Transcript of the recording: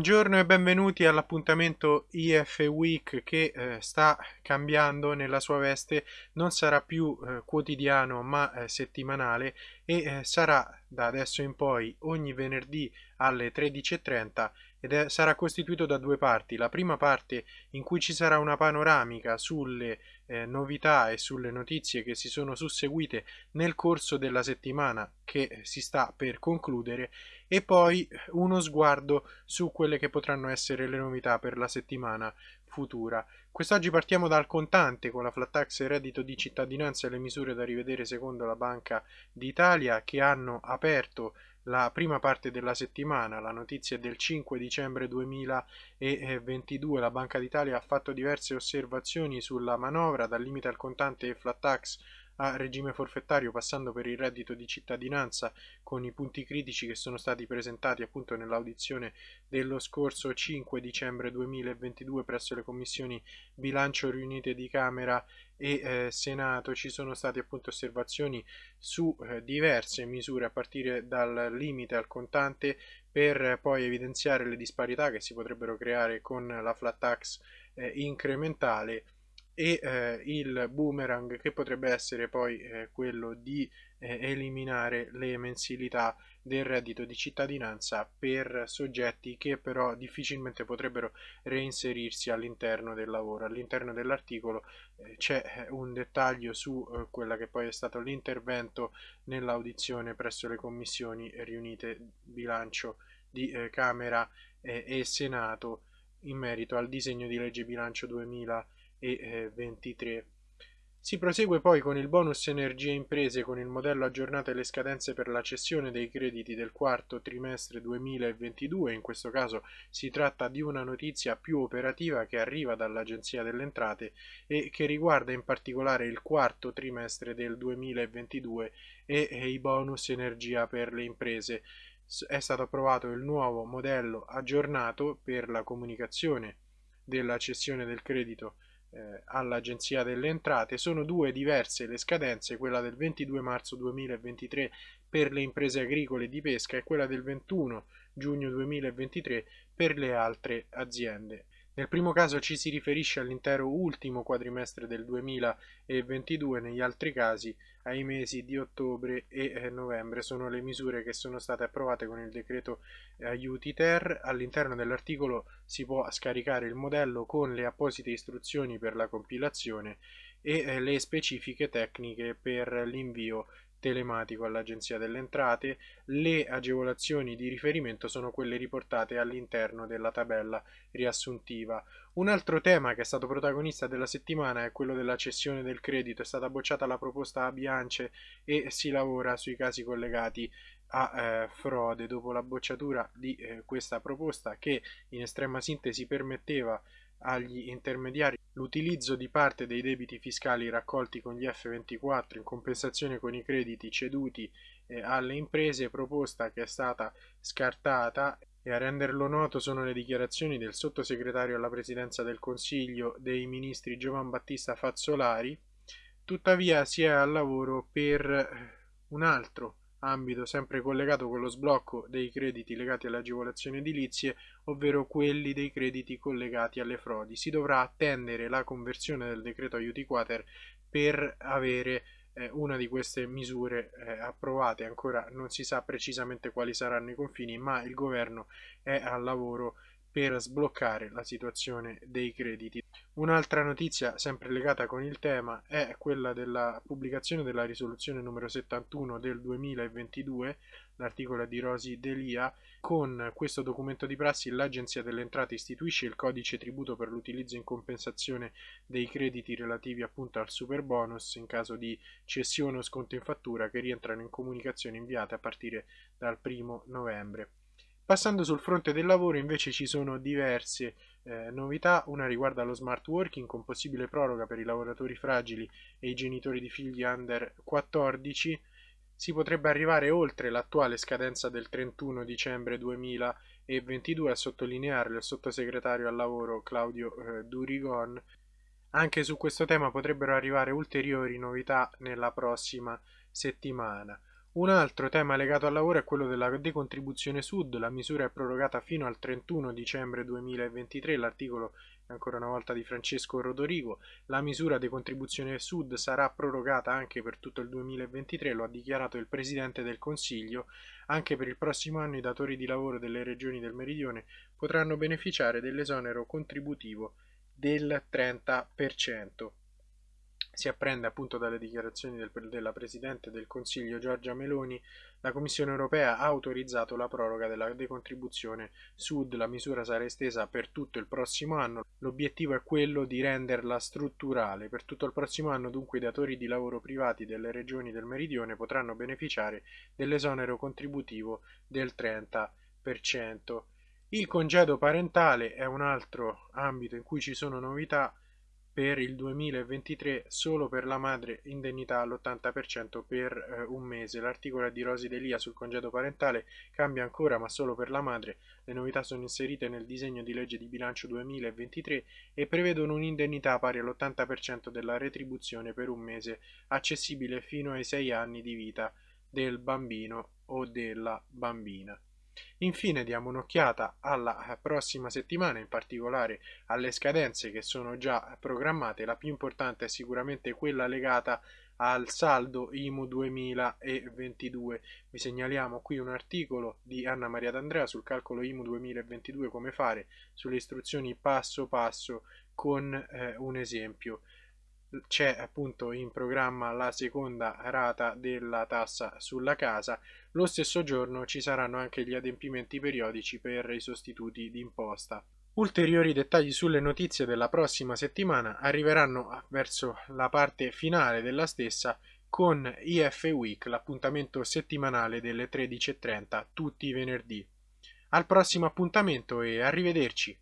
Buongiorno e benvenuti all'appuntamento IF Week che eh, sta cambiando nella sua veste, non sarà più eh, quotidiano ma eh, settimanale e eh, sarà da adesso in poi ogni venerdì alle 13.30 ed è, sarà costituito da due parti. La prima parte in cui ci sarà una panoramica sulle eh, novità e sulle notizie che si sono susseguite nel corso della settimana che si sta per concludere e poi uno sguardo su quelle che potranno essere le novità per la settimana futura. Quest'oggi partiamo dal contante con la flat tax e reddito di cittadinanza e le misure da rivedere secondo la Banca d'Italia che hanno aperto la prima parte della settimana, la notizia è del 5 dicembre 2022, la Banca d'Italia ha fatto diverse osservazioni sulla manovra, dal limite al contante e flat tax a regime forfettario passando per il reddito di cittadinanza con i punti critici che sono stati presentati appunto nell'audizione dello scorso 5 dicembre 2022 presso le commissioni bilancio riunite di Camera e eh, Senato. Ci sono state appunto osservazioni su eh, diverse misure a partire dal limite al contante per poi evidenziare le disparità che si potrebbero creare con la flat tax eh, incrementale e eh, il boomerang che potrebbe essere poi eh, quello di eh, eliminare le mensilità del reddito di cittadinanza per soggetti che però difficilmente potrebbero reinserirsi all'interno del lavoro. All'interno dell'articolo eh, c'è eh, un dettaglio su eh, quella che poi è stato l'intervento nell'audizione presso le commissioni riunite bilancio di Camera e Senato in merito al disegno di legge bilancio 2020 e 23. Si prosegue poi con il bonus energie imprese con il modello aggiornato e le scadenze per la cessione dei crediti del quarto trimestre 2022, in questo caso si tratta di una notizia più operativa che arriva dall'Agenzia delle Entrate e che riguarda in particolare il quarto trimestre del 2022 e i bonus energia per le imprese. È stato approvato il nuovo modello aggiornato per la comunicazione della cessione del credito eh, all'Agenzia delle Entrate. Sono due diverse le scadenze, quella del 22 marzo 2023 per le imprese agricole di pesca e quella del 21 giugno 2023 per le altre aziende. Nel primo caso ci si riferisce all'intero ultimo quadrimestre del 2022, negli altri casi ai mesi di ottobre e eh, novembre. Sono le misure che sono state approvate con il decreto eh, aiuti ter. All'interno dell'articolo si può scaricare il modello con le apposite istruzioni per la compilazione e eh, le specifiche tecniche per l'invio telematico all'Agenzia delle Entrate, le agevolazioni di riferimento sono quelle riportate all'interno della tabella riassuntiva. Un altro tema che è stato protagonista della settimana è quello della cessione del credito, è stata bocciata la proposta a Biance e si lavora sui casi collegati a eh, frode. Dopo la bocciatura di eh, questa proposta che in estrema sintesi permetteva agli intermediari l'utilizzo di parte dei debiti fiscali raccolti con gli F24 in compensazione con i crediti ceduti eh, alle imprese, proposta che è stata scartata e a renderlo noto sono le dichiarazioni del sottosegretario alla presidenza del Consiglio dei ministri Giovan Battista Fazzolari, tuttavia si è al lavoro per un altro ambito sempre collegato con lo sblocco dei crediti legati alle agevolazioni edilizie, ovvero quelli dei crediti collegati alle frodi. Si dovrà attendere la conversione del decreto aiuti quater per avere eh, una di queste misure eh, approvate. Ancora non si sa precisamente quali saranno i confini, ma il governo è al lavoro per sbloccare la situazione dei crediti. Un'altra notizia sempre legata con il tema è quella della pubblicazione della risoluzione numero 71 del 2022, l'articolo di Rosi Delia. Con questo documento di prassi l'Agenzia delle Entrate istituisce il codice tributo per l'utilizzo in compensazione dei crediti relativi appunto al super bonus in caso di cessione o sconto in fattura che rientrano in comunicazioni inviate a partire dal 1 novembre. Passando sul fronte del lavoro invece ci sono diverse eh, novità, una riguarda lo smart working con possibile proroga per i lavoratori fragili e i genitori di figli under 14, si potrebbe arrivare oltre l'attuale scadenza del 31 dicembre 2022 a sottolinearlo il sottosegretario al lavoro Claudio eh, Durigon. Anche su questo tema potrebbero arrivare ulteriori novità nella prossima settimana. Un altro tema legato al lavoro è quello della decontribuzione sud, la misura è prorogata fino al 31 dicembre 2023, l'articolo è ancora una volta di Francesco Rodorigo, la misura decontribuzione sud sarà prorogata anche per tutto il 2023, lo ha dichiarato il Presidente del Consiglio, anche per il prossimo anno i datori di lavoro delle regioni del Meridione potranno beneficiare dell'esonero contributivo del 30%. Si apprende appunto dalle dichiarazioni del, della Presidente del Consiglio Giorgia Meloni, la Commissione europea ha autorizzato la proroga della decontribuzione Sud, la misura sarà estesa per tutto il prossimo anno, l'obiettivo è quello di renderla strutturale. Per tutto il prossimo anno dunque i datori di lavoro privati delle regioni del Meridione potranno beneficiare dell'esonero contributivo del 30%. Il congedo parentale è un altro ambito in cui ci sono novità per il 2023 solo per la madre indennità all'80% per eh, un mese. L'articolo di Rosi Delia sul congedo parentale cambia ancora ma solo per la madre. Le novità sono inserite nel disegno di legge di bilancio 2023 e prevedono un'indennità pari all'80% della retribuzione per un mese accessibile fino ai 6 anni di vita del bambino o della bambina. Infine diamo un'occhiata alla prossima settimana, in particolare alle scadenze che sono già programmate. La più importante è sicuramente quella legata al saldo IMU 2022. Vi segnaliamo qui un articolo di Anna Maria D'Andrea sul calcolo IMU 2022 come fare, sulle istruzioni passo passo con eh, un esempio c'è appunto in programma la seconda rata della tassa sulla casa, lo stesso giorno ci saranno anche gli adempimenti periodici per i sostituti d'imposta. Ulteriori dettagli sulle notizie della prossima settimana arriveranno verso la parte finale della stessa con IF Week, l'appuntamento settimanale delle 13.30 tutti i venerdì. Al prossimo appuntamento e arrivederci!